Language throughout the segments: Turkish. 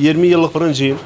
20 yıllık fırıncıyım.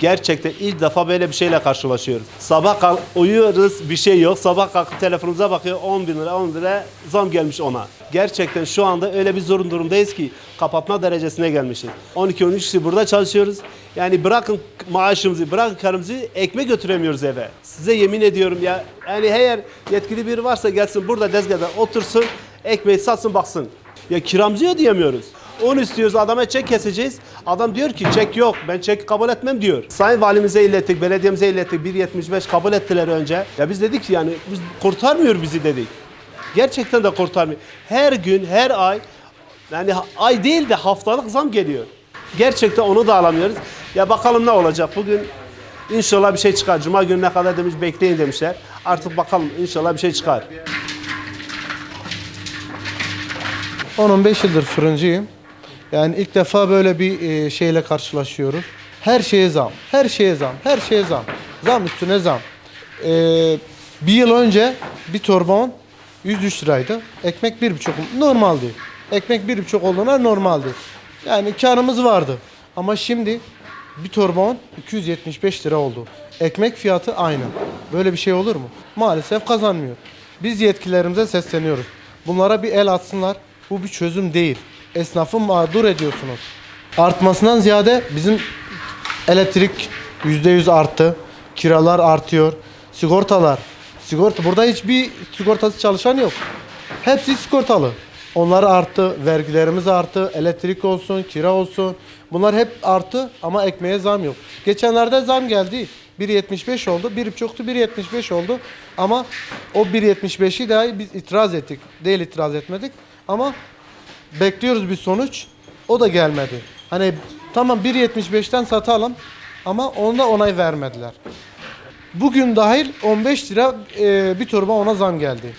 Gerçekten ilk defa böyle bir şeyle karşılaşıyoruz. Sabah kalk uyuyoruz bir şey yok. Sabah kalkıp telefonumuza bakıyor 10 bin lira 10 lira zam gelmiş ona. Gerçekten şu anda öyle bir zorun durumdayız ki kapatma derecesine gelmişiz. 12-13 kişi burada çalışıyoruz. Yani bırakın maaşımızı, bırakın karımızı ekmek götüremiyoruz eve. Size yemin ediyorum ya. Yani eğer yetkili biri varsa gelsin burada dezgahda otursun, ekmeği satsın baksın. Ya kiramızı ödeyemiyoruz. Onu istiyoruz adama çek keseceğiz. Adam diyor ki çek yok ben çek kabul etmem diyor. Sayın valimize ilettik, belediyemize ilettik. 1.75 kabul ettiler önce. Ya biz dedik ki yani biz kurtarmıyor bizi dedik. Gerçekten de kurtarmıyor. Her gün, her ay yani ay değil de haftalık zam geliyor. Gerçekten onu da alamıyoruz. Ya bakalım ne olacak. Bugün inşallah bir şey çıkar. Cuma gününe kadar demiş bekleyin demişler. Artık bakalım inşallah bir şey çıkar. 10-15 yıldır fırıncıyım. Yani ilk defa böyle bir e, şeyle karşılaşıyoruz. Her şeye zam, her şeye zam, her şeye zam. Zam üstüne zam. E, bir yıl önce bir torba un 103 liraydı. Ekmek 1,5 normaldi. Ekmek 1,5 olduğuna normaldi. Yani karımız vardı. Ama şimdi bir torba un 275 lira oldu. Ekmek fiyatı aynı. Böyle bir şey olur mu? Maalesef kazanmıyor. Biz yetkililerimize sesleniyoruz. Bunlara bir el atsınlar. Bu bir çözüm değil. Esnafı mağdur ediyorsunuz. Artmasından ziyade bizim elektrik %100 arttı. Kiralar artıyor. Sigortalar. Sigorta burada hiçbir sigortası çalışan yok. Hepsi sigortalı. Onlar arttı, vergilerimiz arttı, elektrik olsun, kira olsun. Bunlar hep arttı ama ekmeğe zam yok. Geçenlerde zam geldi. 1.75 oldu. 1.5'tu 1.75 oldu. Ama o 1.75'i dahi biz itiraz ettik. Değil itiraz etmedik. Ama bekliyoruz bir sonuç. O da gelmedi. Hani tamam 1.75'ten satalım ama onda onay vermediler. Bugün dahil 15 lira e, bir torba ona zam geldi.